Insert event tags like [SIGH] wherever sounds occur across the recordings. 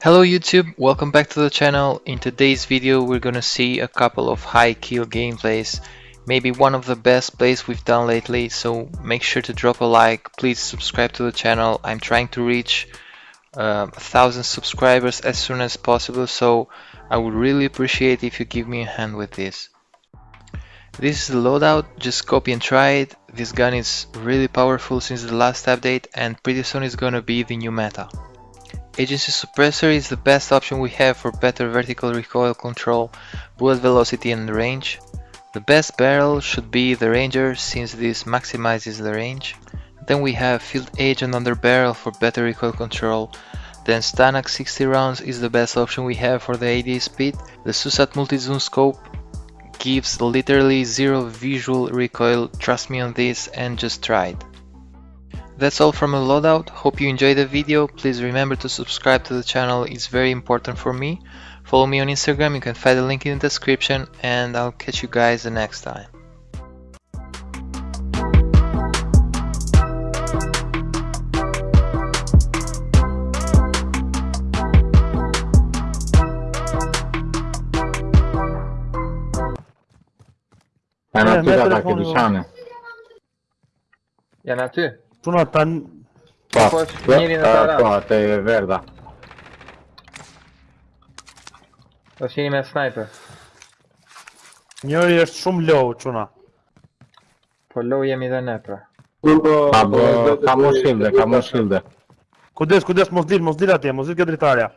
Hello YouTube, welcome back to the channel. In today's video we're gonna see a couple of high kill gameplays, maybe one of the best plays we've done lately, so make sure to drop a like, please subscribe to the channel. I'm trying to reach uh, a thousand subscribers as soon as possible, so I would really appreciate if you give me a hand with this. This is the loadout, just copy and try it. This gun is really powerful since the last update and pretty soon it's gonna be the new meta. Agency Suppressor is the best option we have for better vertical recoil control, bullet velocity and range. The best barrel should be the Ranger since this maximizes the range. Then we have Field Agent under barrel for better recoil control. Then Stanak 60 rounds is the best option we have for the AD speed. The Susat Multi-Zoom Scope gives literally zero visual recoil, trust me on this and just try it. That's all from a loadout, hope you enjoyed the video, please remember to subscribe to the channel, it's very important for me. Follow me on Instagram, you can find the link in the description and I'll catch you guys the next time. Tuna ta një... Pa, po, pa, pa, te verda. Të është me sniper. Njëri është shumë low, quna. Po low jemi dhe ne, pra. Po, po, pa, bo, ka mos shilde, ka mos shilde. Kudes, kudes, mos dil, mos dil atje, mos dil këtë dritarja.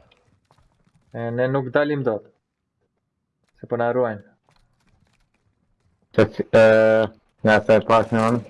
E, ne nuk dalim dot. Se po na arruajnë. Që e, nga se pas një onë.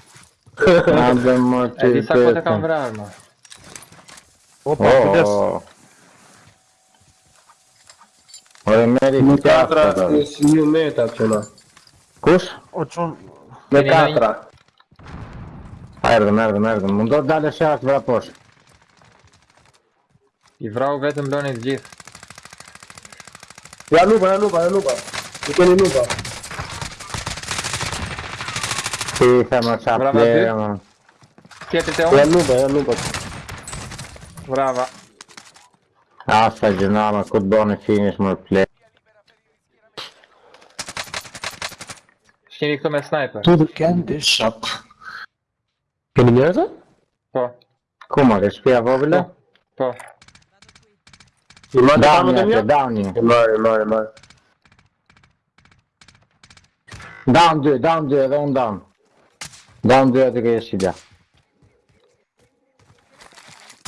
Άντε μα ε, τι Ελίσσα καμβράρμα. Όπα, κοντές. Ωραία μέρη, μου κάτρα στις νιου μέτα ψωλά. Κους? Ο τσούν. Με κάτρα. Έρδεν, έρδεν, έρδεν. Μου τον τάλε σε άκυβρα πώς. Η βράου βέτεν μπλώνει τζιθ. Για λούπα, για λούπα, για λούπα. Μου κάνει λούπα. Sì, siamo sappiamo. Siete È al lupo, è lupo. Brava. Ah, Asta giornata, codone, fine, small play. Scendi come sniper. Tu can this shot. Che migliore? Po. Come? Che spia proprio? Po. Downy, Downy. Muore, muore, muore. Down 2, down 2, down down. Da më dhe atë ke jeshtë i da.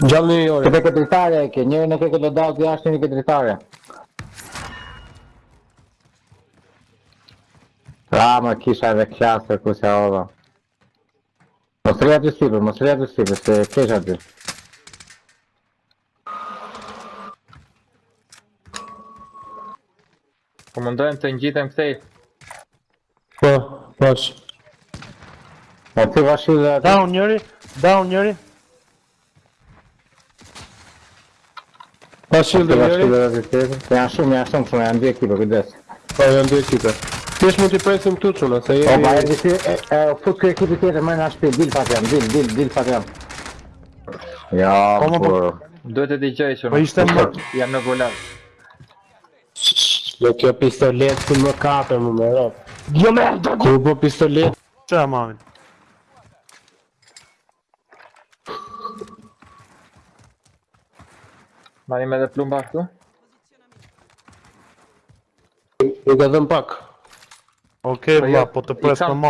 Gjalli i ori. Këtë e këtëritare e ke, njërë në këtë do dalë të jashtë një këtëritare. Ra më kisha edhe kjasër ku se ova. Më të sipër, më së rrëja të sipër, se kisha po të. Komendojmë të njitëm këtej. Po, poqë. Po. Ma po ti va dhe ati Down njëri Down njëri Pa po shi dhe njëri Pa shi dhe njëri Pa shi shumë, njëri Pa shi dhe njëri dhe njëri Pa Pa dhe Ti është t'i presim t'u qëllë, se jeri... O, po, ba, e di si, e o fut kërë ekipi tjetë e më nga shpirë, dil fatë jam, dil, dil, dil fatë jam. Ja, për... Dojt e t'i qaj që Po ishte më... Ja në gollat. Jo, kjo pistolet, Si më kape më më rrëp. Jo, merda, ku... po pistolet... Qa, mamin? Marim edhe plumba këtu Nuk e dhëm pak Ok, vla, po, jo, po të pres në ma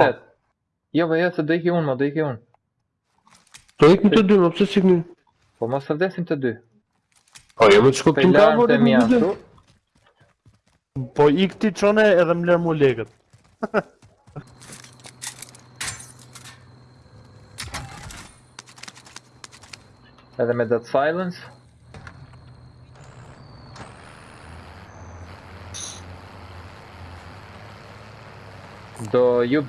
Jo, vë po jo, se do iki unë, ma, do iki unë Do iki të dy, ma, pëse si këni? Po, ma së vdesim të dy Po, jo, me të shkotin ka, vore, me të dy Po, i këti qone, edhe më lërë mu legët [LAUGHS] Edhe me that silence Do jub...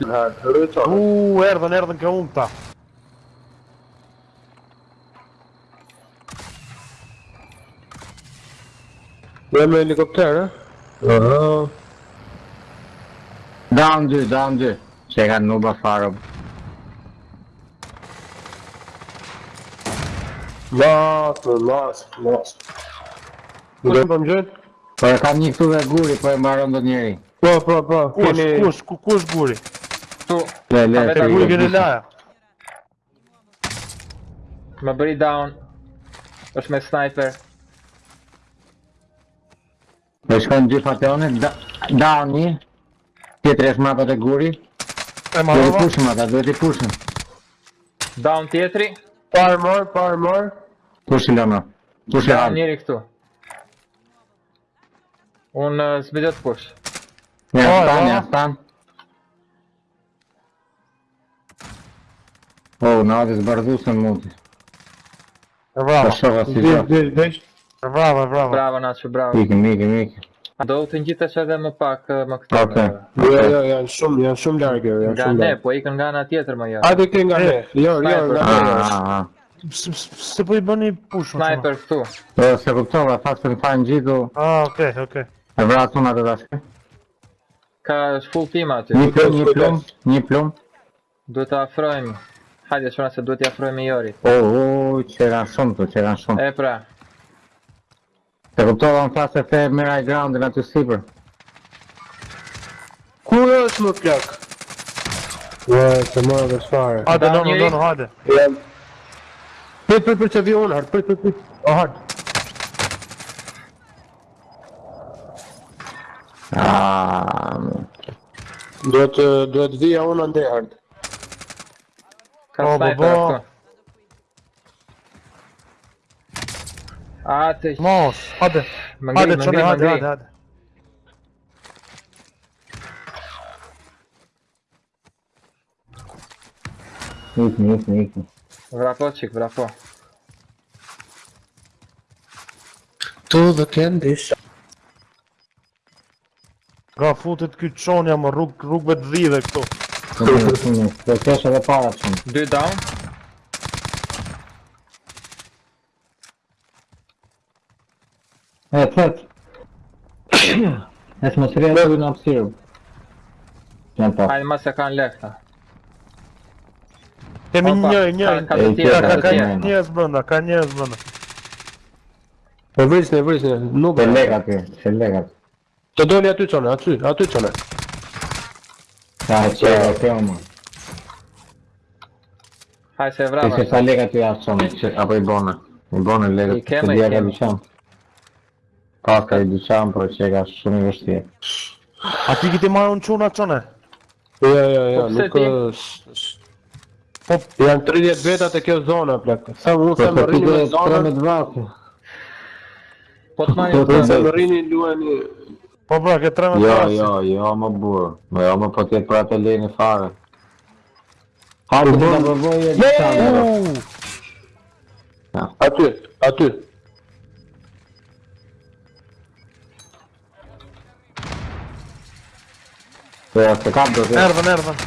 Oeh, Erden, Erden, kaunta. We hebben een helikopter, hè? huh Down ze, down ze. Zij gaan Noba farm. Lost, lost, lost. Puszczam tam, że? Ale tam nikt tu we góry, powiem, marom do Po, po, po, keni... Kush, kush, kush guri? Tu... Le, le, le, le, le, le, Më bëri down është me sniper Me shkon në gjithë fatëone, down një Tjetër është mapat guri E marrë Duhet i pushëm ata, Down tjetëri Parë mërë, parë mërë Pushë këtu Unë uh, s'bidhët pushë Po, një jo. po, ashtë ta, një ashtë ta. O, në adis bardhu se në mundi. E bravo, po, e bravo, e bravo. Bravo, në ashtë, bravo. Ikim, ikim, ikim. Do të një është edhe më pak më këtë Ok jo, jo, jo, janë shumë, janë shumë largë Nga ne, po ikën nga nga tjetër më jarë jo. A di kënë nga ne Jo, jo, nga ne ah, ah, ah. Se po i bërë një pushë më Sniper, këtu Se këtu, e faktë se në fajnë gjithë Ah, ok, ok E vratë të nga të dashke Ka full team aty. Një plum, një plum, një plum. Do të afrojmë. Hajde, shona se duhet të afrojmë i jorit. O, o, që ranë shumë të, që ranë shumë. E pra. Se kuptohet në fase e fe i ground në aty sipër. Ku e është më plak? Ja, se mora dhe shfarë. A, dhe në në në në hajde. Për për për që vi unë, hard, për për për për për për Duhet duhet vija unë ndaj hard. Ka o, sniper këtu. Ateş. Mos, hadi. Mangri, hadi mangri, çöne, mangri. hadi hadi hadi. Yıkma yıkma yıkma. Wrapo çık wrapo. To the candy shop. Ka futit ky çonja më rrug rrugëve të dhive këtu. Do të kesh edhe para çon. 2 down. E tet. Es më të ato në apsirë Kënë pa Ajë më se kanë lehta Kemi një, një, një Ka njës bënda, ka njës bënda E vrisë, e vrisë, nuk e legat se legat Të dojnë aty qënë, aty, aty qone Ta e qe, e qe, se vrava se sa lega të jasë qënë, apo i bone I bone lega të të dhja ka i ka i dyqan, pro që e ka shumë i vështje A ti ki ti marë unë quna qone? Jo, jo, jo, jo, po nuk është Po, janë 30 vetat e kjo zona, plakë Sa më nuk se më po rrini me zona Po të më rinjë se zona më rrini me zona Po Po bro, këtë treme Jo, parasit. jo, jo, më burë. Më jo, më po tjetë për atë lejnë fare. Hajde, të të bëvoj e të të Aty, aty. Ja, se kap do të... Ervën, ervën.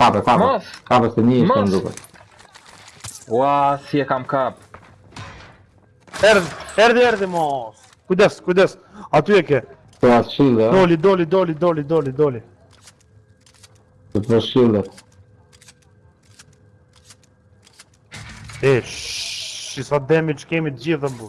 Kapë, kapë. Kapë se një ishtë në duke. Ua, si e kam kapë. Erdi, erdi, erdi mos. Kujdes, kujdes. Aty e ke. Po ashin da. Doli, doli, doli, doli, doli, doli. Të po shillet. E, shh, si sa damage kemi të gjithë dhe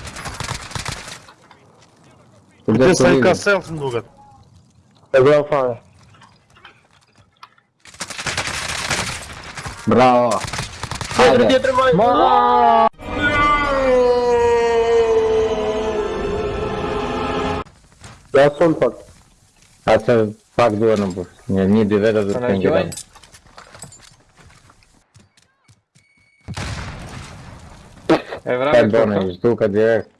Üstümde Sen sarıydı. kasayalsın Dugan. Ebraf abi. Bravo. Haydi. Ma- Я сон пак. А це факт должен був. Ні, ні, дивера за Она цим гівань? Evrak штука директ.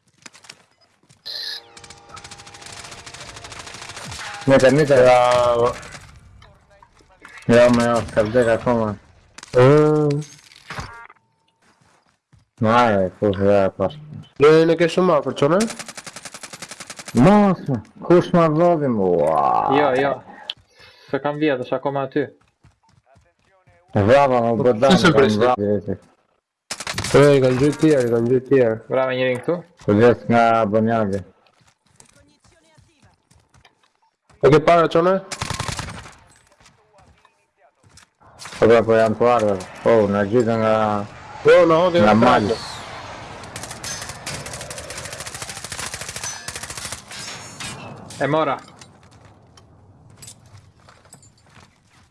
Një të një të Jo, me jo, ka vdek po, po. Ma e, ku shë e pashtë. Në e në ma, për ma Jo, jo. Se kam vjet, akoma ma aty. Vrava, më bëdan, kam vrava. Ej, kanë gjyë tjerë, kanë gjyë tjerë. këtu? nga Bonjagi. E che Qualche paragione? Eh? Vabbè, puoi ancora. Oh, una gita una... Oh, no, devo una maglia. E mora.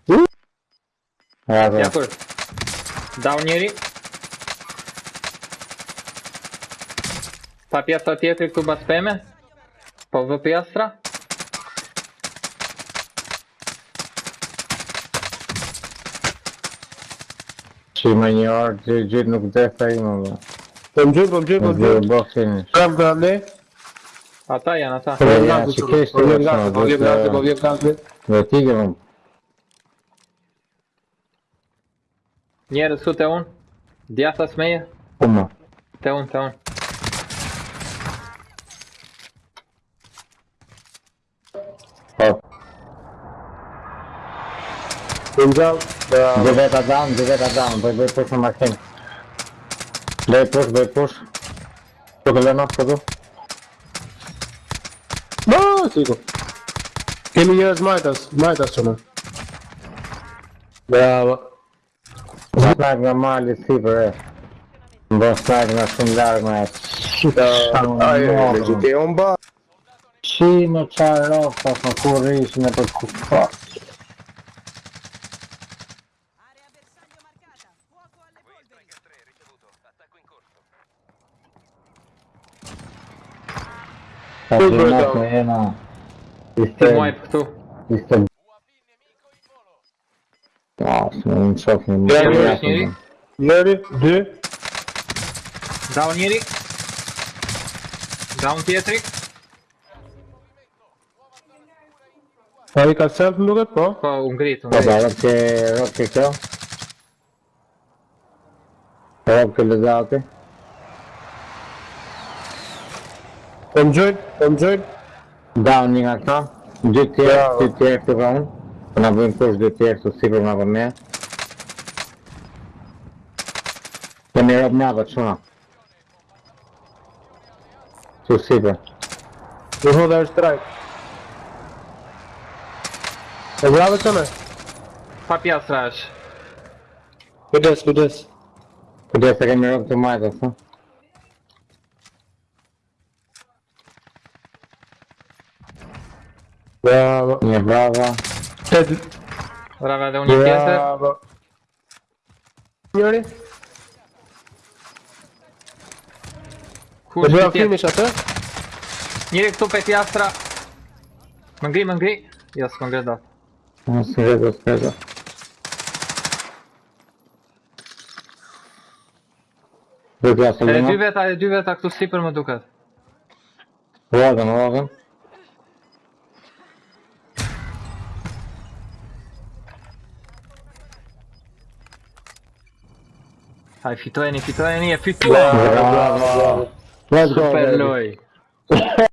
Uh. Vabbè. Down ieri. Fa piastra dietro il tuba speme. Povo piastra. Si me një orë gjithë gjithë nuk dhe fej më dhe Po më gjithë, po më gjithë, po më gjithë Po më gjithë, po më Ata janë, ata Po vjetë gandë, po vjetë gandë, po vjetë gandë Dhe ti ke më Njerë, su të po unë? Djasa së meje? Po Të unë, të unë Po më gjithë down. Give it a down, give it a down. vai they push on my team. They push, they push. Took a enough for them. No, Sigo. Ele ia smite us, smite mano. Bravo. Snag na malha, Silver. Vou snag na sundar, mas... Ai, legitei um bar. Cine cealaltă a făcut não ne pe cufa. Sabrina che no. Ti muovi tu. Sto... non so che mi ha Neri, Down Neri. Down Pietri. Fai calzare quello che può? Oh, un grito. Un Vabbè, perché... Perché qua? Però che le date. Conjure, conjure. Downing acá. DTF, DTF pe round. Până avem coș DTF să sigur n-avem mea. Să ne răb neavă, ceva. Să sigur. Eu vou dar strike. Eu gravo também. Papi atrás. Cuidado, cuidado. Cuidado, pega melhor que mais, assim. Bravo Nje bravo bravo Nje bravo Nje bravo Bravo Bravo Njëri Ku është jetër? Këtë dhërë filmisht Njëri këtu pet mangri. Më ngri, më ngri jo, Jasë, më ngri do Jasë, më ngri dy veta, e dy veta këtu si për më duket Po, jadër, Fai fitreni, fitreni e fitreni. Bravo, bravo, bravo. lui.